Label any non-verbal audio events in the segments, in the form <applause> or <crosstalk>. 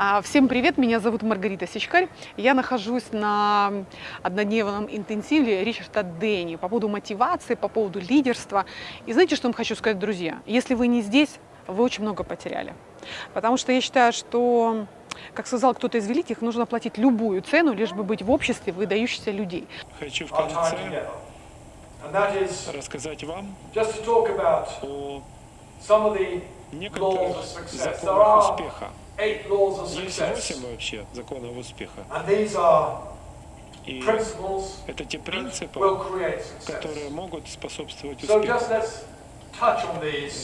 А, Всем привет, меня зовут Маргарита Сичкарь. Я нахожусь на однодневном интенсиве Ричарда Дэнни по поводу мотивации, по поводу лидерства. И знаете, что я вам хочу сказать, друзья? Если вы не здесь, вы очень много потеряли. Потому что я считаю, что, как сказал кто-то из великих, нужно платить любую цену, лишь бы быть в обществе выдающихся людей. Хочу в конце рассказать вам о некоторых законах успеха. Есть восемь вообще законов успеха. И это те принципы, которые могут способствовать успеху.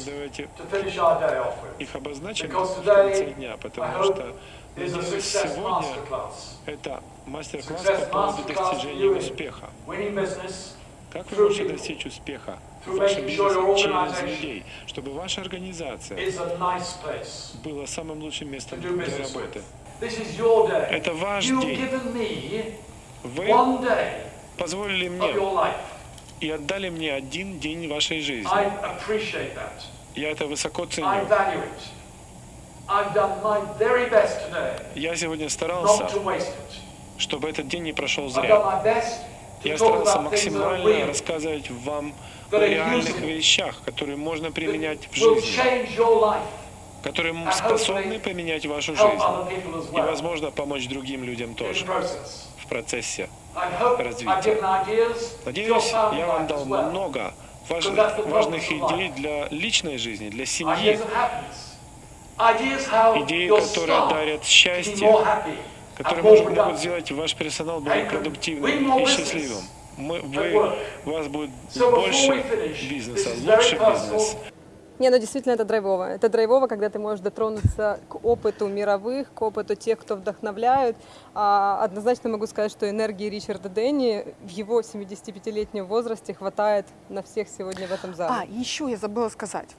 Давайте их обозначим в конце дня, потому что надеюсь, сегодня это мастер-класс по поводу достижения успеха. Как вы можете достичь успеха в вашем бизнесе через людей, чтобы ваша организация была самым лучшим местом для работы. Это ваш день. Вы позволили мне и отдали мне один день вашей жизни. Я это высоко ценю. Я сегодня старался, чтобы этот день не прошел зря. Я старался максимально рассказывать вам о реальных вещах, которые можно применять в жизни, которые способны поменять вашу жизнь. и, возможно, помочь другим людям тоже. в процессе. Развития. Надеюсь, я вам дал много важных, важных идей для личной жизни, для семьи, идеи, которые дарят счастье, которые могут сделать ваш персонал более продуктивным и счастливым. Мы, вы, у вас будет больше бизнеса, лучше personal. бизнес. Не, ну действительно это драйвово. Это драйвово, когда ты можешь дотронуться к опыту мировых, к опыту тех, кто вдохновляют. А, однозначно могу сказать, что энергии Ричарда Дэнни в его 75-летнем возрасте хватает на всех сегодня в этом зале. А, еще я забыла сказать.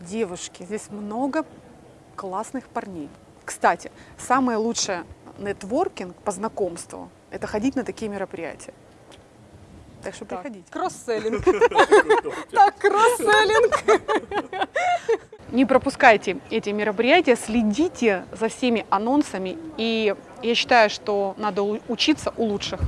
Девушки, здесь много классных парней. Кстати, самое лучшее нетворкинг по знакомству – это ходить на такие мероприятия. Так что Так, приходите. Кросселлинг. <laughs> Так, кросселлинг. <laughs> Не пропускайте эти мероприятия, следите за всеми анонсами. И я считаю, что надо учиться у лучших.